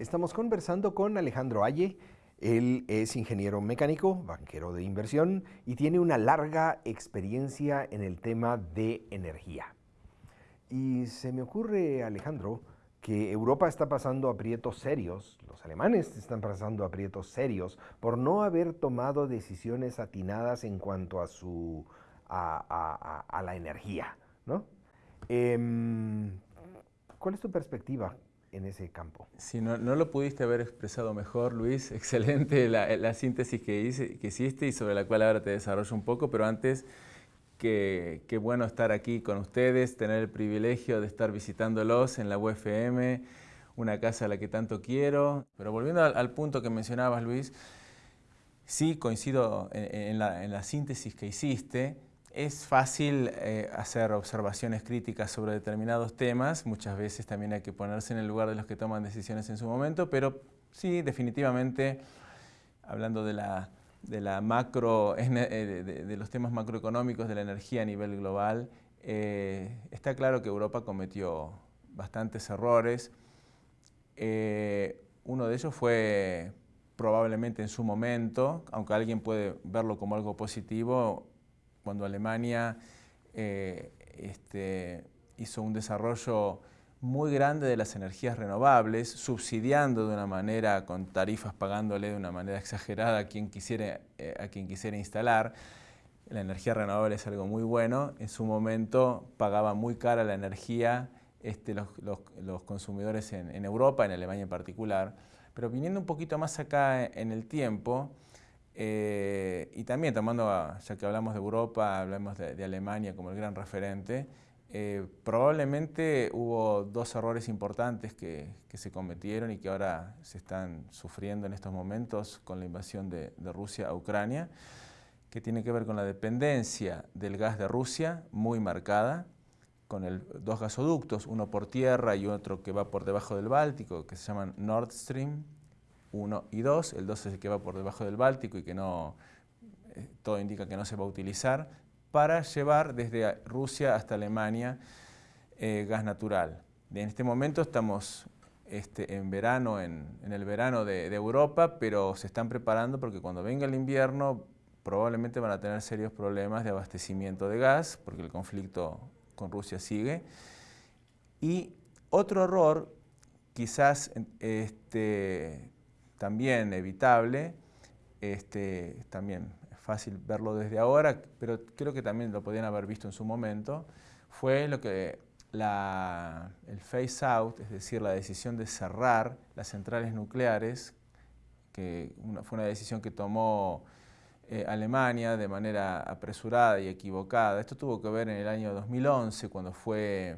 Estamos conversando con Alejandro Aye. Él es ingeniero mecánico, banquero de inversión y tiene una larga experiencia en el tema de energía. Y se me ocurre, Alejandro, que Europa está pasando aprietos serios, los alemanes están pasando aprietos serios por no haber tomado decisiones atinadas en cuanto a, su, a, la energía. ¿no? Em, ¿Cuál es tu perspectiva en ese campo? Si no, no, lo pudiste haber expresado mejor, Luis. Excelente la, la síntesis que, hice, que hiciste y sobre la cual ahora te desarrollo un poco, pero antes Qué, bueno estar aquí con ustedes, tener el privilegio de estar visitándolos en la UFM, una casa a la que tanto quiero. Pero volviendo al, punto que mencionabas, Luis, sí coincido en, la, síntesis que hiciste. Es fácil eh, hacer observaciones críticas sobre determinados temas, muchas veces también hay que ponerse en el lugar de los que toman decisiones en su momento, pero sí, definitivamente, hablando de la de, la macro, eh, de, los temas macroeconómicos de la energía a nivel global, eh, está claro que Europa cometió bastantes errores. Uno de ellos fue probablemente en su momento, aunque alguien puede verlo como algo positivo, cuando Alemania este, hizo un desarrollo muy grande de las energías renovables, subsidiando de una manera, con tarifas pagándole de una manera exagerada a quien quisiera, eh, a quien quisiera instalar. La energía renovable es algo muy bueno. En su momento pagaba muy cara la energía este, los, los, consumidores en, Europa, en Alemania en particular. Pero viniendo un poquito más acá en el tiempo, eh, y también tomando, ya que hablamos de Europa, hablamos de Alemania como el gran referente, eh, probablemente hubo dos errores importantes que, se cometieron y que ahora se están sufriendo en estos momentos con la invasión de, Rusia a Ucrania, que tiene que ver con la dependencia del gas de Rusia, muy marcada, con el, dos gasoductos, uno por tierra y otro que va por debajo del Báltico, que se llaman Nord Stream 1 y 2. El 2 es el que va por debajo del Báltico y que no, eh, todo indica que no se va a utilizar para llevar desde Rusia hasta Alemania eh, gas natural. En este momento estamos este, en verano, en, el verano de, Europa, pero se están preparando porque cuando venga el invierno probablemente van a tener serios problemas de abastecimiento de gas, porque el conflicto con Rusia sigue. Y otro error, quizás este, también evitable, este, también fácil verlo desde ahora, pero creo que también lo podían haber visto en su momento, fue lo que el phase out, es decir, la decisión de cerrar las centrales nucleares, que fue una decisión que tomó eh, Alemania de manera apresurada y equivocada. Esto tuvo que ver en el año 2011, cuando fue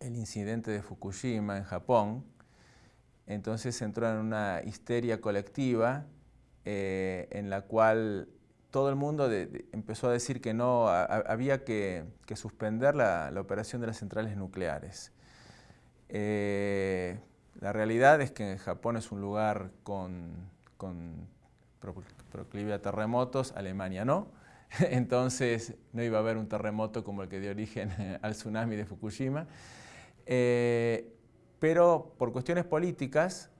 el incidente de Fukushima en Japón. Entonces entró en una histeria colectiva eh, en la cual todo el mundo empezó a decir que no había que, suspender la, operación de las centrales nucleares. Eh, la realidad es que Japón es un lugar con, con proclive a terremotos, Alemania no. Entonces no iba a haber un terremoto como el que dio origen al tsunami de Fukushima. Eh, pero por cuestiones políticas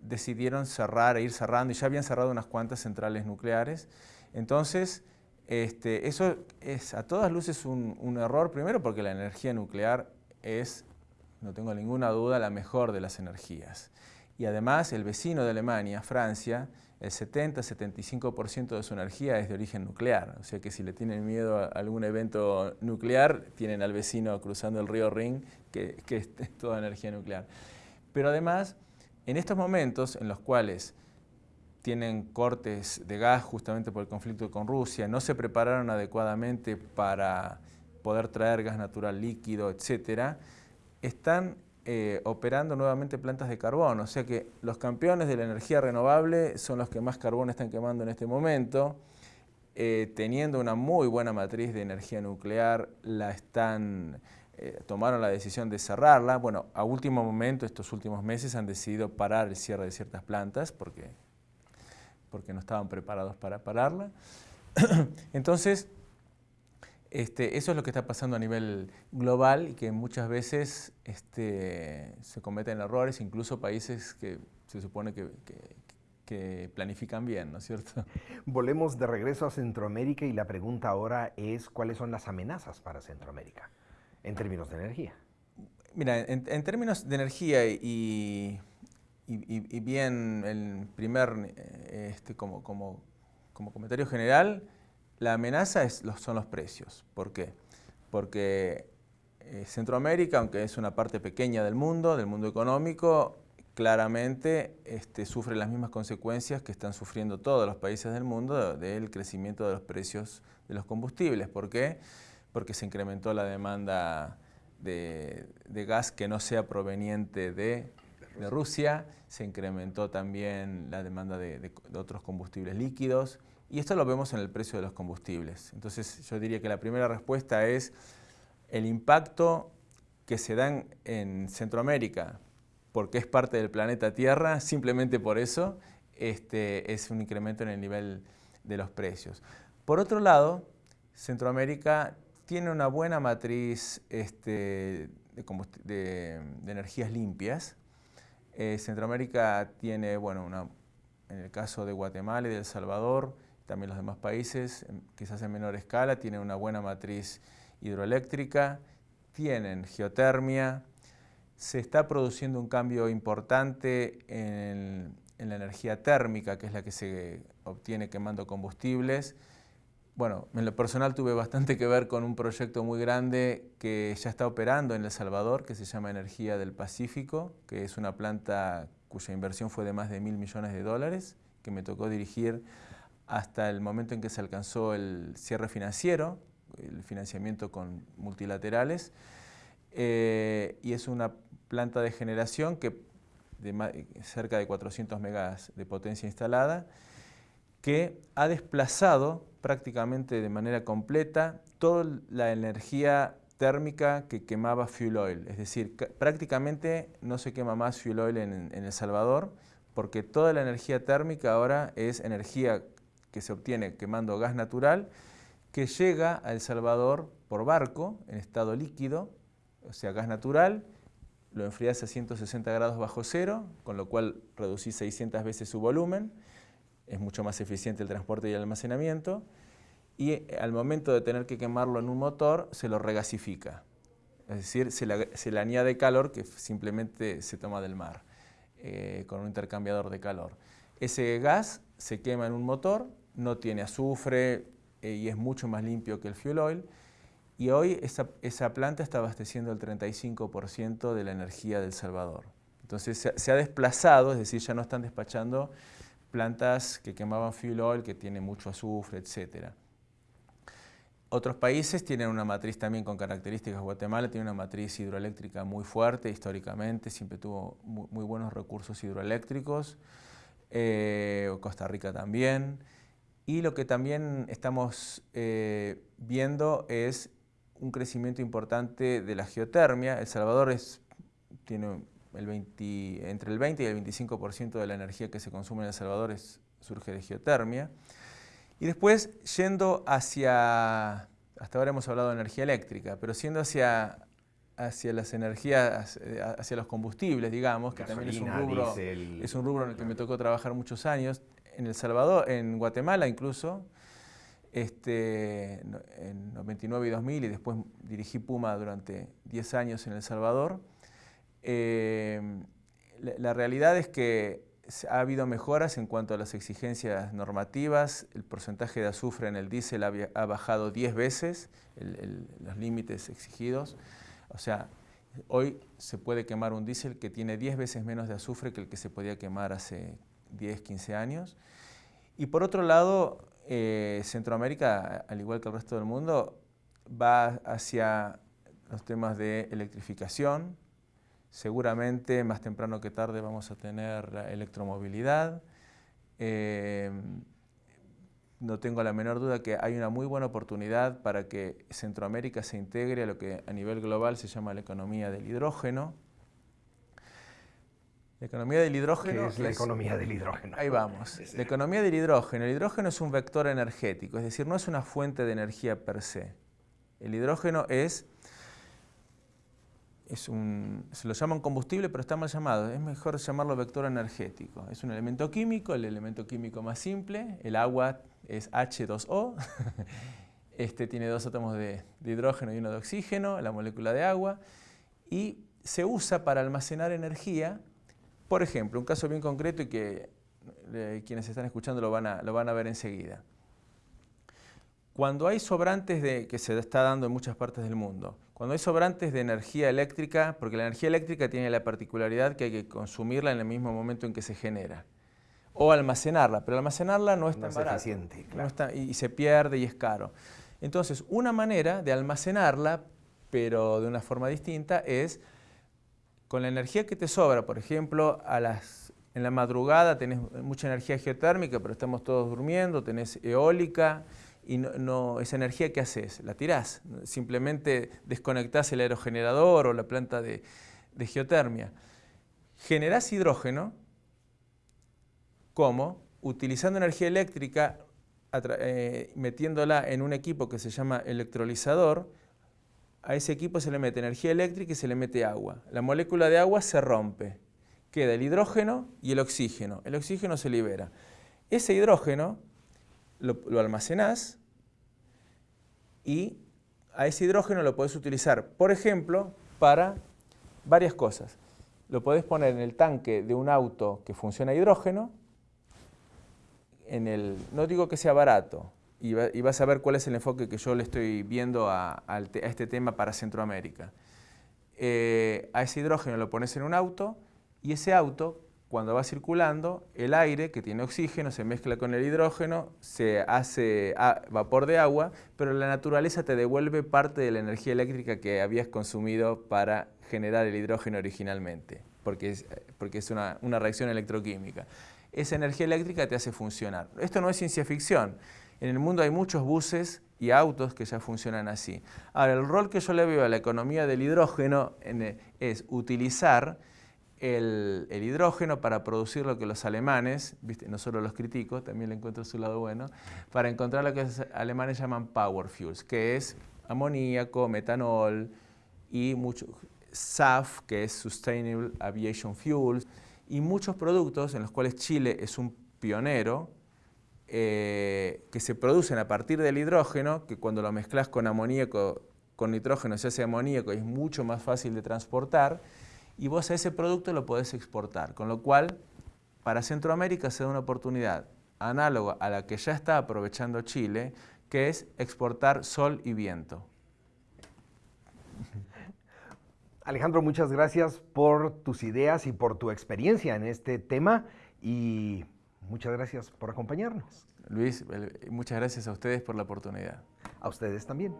decidieron cerrar e ir cerrando y ya habían cerrado unas cuantas centrales nucleares entonces, este, eso es a todas luces un, error, primero porque la energía nuclear es, no tengo ninguna duda, la mejor de las energías. Y además el vecino de Alemania, Francia, el 70-75% de su energía es de origen nuclear. O sea que si le tienen miedo a algún evento nuclear, tienen al vecino cruzando el río Ring, que, que es toda energía nuclear. Pero además, en estos momentos en los cuales tienen cortes de gas justamente por el conflicto con Rusia, no se prepararon adecuadamente para poder traer gas natural líquido, etcétera, están eh, operando nuevamente plantas de carbón. O sea que los campeones de la energía renovable son los que más carbón están quemando en este momento. Eh, teniendo una muy buena matriz de energía nuclear, la están, eh, tomaron la decisión de cerrarla. Bueno, a último momento, estos últimos meses, han decidido parar el cierre de ciertas plantas porque porque no estaban preparados para pararla. Entonces, Este, eso es lo que está pasando a nivel global y que muchas veces este, se cometen errores, incluso países que se supone que, planifican bien, ¿no es cierto? Volvemos de regreso a Centroamérica y la pregunta ahora es cuáles son las amenazas para Centroamérica en términos de energía. Mira, en, términos de energía y, y, bien el primer, eh, este, como, como, como comentario general, la amenaza son los precios. ¿Por qué? Porque eh, Centroamérica, aunque es una parte pequeña del mundo, del mundo económico, claramente este, sufre las mismas consecuencias que están sufriendo todos los países del mundo del crecimiento de los precios de los combustibles. ¿Por qué? Porque se incrementó la demanda de, gas que no sea proveniente de, Rusia, se incrementó también la demanda de otros combustibles líquidos, y esto lo vemos en el precio de los combustibles. Entonces yo diría que la primera respuesta es el impacto que se da en, Centroamérica, porque es parte del planeta Tierra, simplemente por eso este, es un incremento en el nivel de los precios. Por otro lado, Centroamérica tiene una buena matriz este, de, energías limpias. Eh, Centroamérica tiene, bueno, una, en el caso de Guatemala y de El Salvador, también los demás países, quizás en menor escala, tienen una buena matriz hidroeléctrica, tienen geotermia, se está produciendo un cambio importante en, la energía térmica, que es la que se obtiene quemando combustibles. Bueno, en lo personal tuve bastante que ver con un proyecto muy grande que ya está operando en El Salvador, que se llama Energía del Pacífico, que es una planta cuya inversión fue de más de mil millones de dólares, que me tocó dirigir hasta el momento en que se alcanzó el cierre financiero, el financiamiento con multilaterales, eh, y es una planta de generación que de cerca de 400 megas de potencia instalada, que ha desplazado prácticamente de manera completa toda la energía térmica que quemaba fuel oil. Es decir, prácticamente no se quema más fuel oil en El Salvador, porque toda la energía térmica ahora es energía que se obtiene quemando gas natural, que llega a El Salvador por barco, en estado líquido, o sea, gas natural, lo enfrías a 160 grados bajo cero, con lo cual reducís 600 veces su volumen, es mucho más eficiente el transporte y el almacenamiento, y eh, al momento de tener que quemarlo en un motor, se lo regasifica. Es decir, se le, añade calor que simplemente se toma del mar, eh, con un intercambiador de calor. Ese gas se quema en un motor, no tiene azufre eh, y es mucho más limpio que el fuel oil. Y hoy esa, planta está abasteciendo el 35% de la energía del Salvador. Entonces se, ha desplazado, es decir, ya no están despachando plantas que quemaban fuel oil, que tiene mucho azufre, etc. Otros países tienen una matriz también con características. Guatemala tiene una matriz hidroeléctrica muy fuerte históricamente, siempre tuvo muy, buenos recursos hidroeléctricos. Eh, Costa Rica también. Y lo que también estamos eh, viendo es un crecimiento importante de la geotermia. El Salvador es, tiene el 20, entre el 20 y el 25% de la energía que se consume en El Salvador surge de geotermia. Y después, yendo hacia, hasta ahora hemos hablado de energía eléctrica, pero siendo hacia, hacia las energías, hacia los combustibles, digamos, que también es un, rubro, es un rubro en el que me tocó trabajar muchos años, en El Salvador, en Guatemala incluso, este, en 99 y 2000 y después dirigí Puma durante 10 años en El Salvador. Em, la, realidad es que ha habido mejoras en cuanto a las exigencias normativas, el porcentaje de azufre en el diésel ha, bajado 10 veces los límites exigidos, o sea, hoy se puede quemar un diésel que tiene 10 veces menos de azufre que el que se podía quemar hace 10, 15 años. Y por otro lado, eh, Centroamérica, al igual que el resto del mundo, va hacia los temas de electrificación. Seguramente más temprano que tarde vamos a tener la electromovilidad. Eh, no tengo la menor duda que hay una muy buena oportunidad para que Centroamérica se integre a lo que a nivel global se llama la economía del hidrógeno. La economía del hidrógeno... ¿Qué es la economía del hidrógeno? Ahí vamos. La economía del hidrógeno. El hidrógeno es un vector energético, es decir, no es una fuente de energía per se. El hidrógeno es, es un, se lo llama un combustible, pero está mal llamado. Es mejor llamarlo vector energético. Es un elemento químico, el elemento químico más simple. El agua es H2O. Este tiene dos átomos de, hidrógeno y uno de oxígeno, la molécula de agua. Y se usa para almacenar energía. Por ejemplo, un caso bien concreto y que eh, quienes están escuchando lo van, a, lo van a ver enseguida. Cuando hay sobrantes de, que se está dando en muchas partes del mundo, cuando hay sobrantes de energía eléctrica, porque la energía eléctrica tiene la particularidad que hay que consumirla en el mismo momento en que se genera, o almacenarla, pero almacenarla no es tan eficiente, y, se pierde y es caro. Entonces, una manera de almacenarla, pero de una forma distinta, es con la energía que te sobra, por ejemplo, en la madrugada tenés mucha energía geotérmica, pero estamos todos durmiendo, tenés eólica, y no, esa energía ¿qué haces? La tirás, simplemente desconectás el aerogenerador o la planta de, geotermia. Generás hidrógeno, ¿cómo? Utilizando energía eléctrica, eh, metiéndola en un equipo que se llama electrolizador, a ese equipo se le mete energía eléctrica y se le mete agua. La molécula de agua se rompe, queda el hidrógeno y el oxígeno. El oxígeno se libera. Ese hidrógeno lo, almacenás y a ese hidrógeno lo podés utilizar, por ejemplo, para varias cosas. Lo podés poner en el tanque de un auto que funciona a hidrógeno, en el, no digo que sea barato, y, vas a ver cuál es el enfoque que yo le estoy viendo a, este tema para Centroamérica. Eh, a ese hidrógeno lo pones en un auto y ese auto cuando va circulando, el aire que tiene oxígeno se mezcla con el hidrógeno, se hace vapor de agua, pero la naturaleza te devuelve parte de la energía eléctrica que habías consumido para generar el hidrógeno originalmente, porque es, porque es una, una reacción electroquímica. Esa energía eléctrica te hace funcionar. Esto no es ciencia ficción. En el mundo hay muchos buses y autos que ya funcionan así. Ahora, el rol que yo le veo a la economía del hidrógeno es utilizar el, hidrógeno para producir lo que los alemanes, no solo los critico, también le encuentro su lado bueno, para encontrar lo que los alemanes llaman power fuels, que es amoníaco, metanol y mucho, SAF, que es Sustainable Aviation Fuels, y muchos productos en los cuales Chile es un pionero, eh, que se producen a partir del hidrógeno, que cuando lo mezclas con amoníaco, con nitrógeno se hace amoníaco y es mucho más fácil de transportar, y vos ese producto lo podés exportar. Con lo cual, para Centroamérica se da una oportunidad análoga a la que ya está aprovechando Chile, que es exportar sol y viento. Alejandro, muchas gracias por tus ideas y por tu experiencia en este tema y muchas gracias por acompañarnos. Luis, muchas gracias a ustedes por la oportunidad. A ustedes también.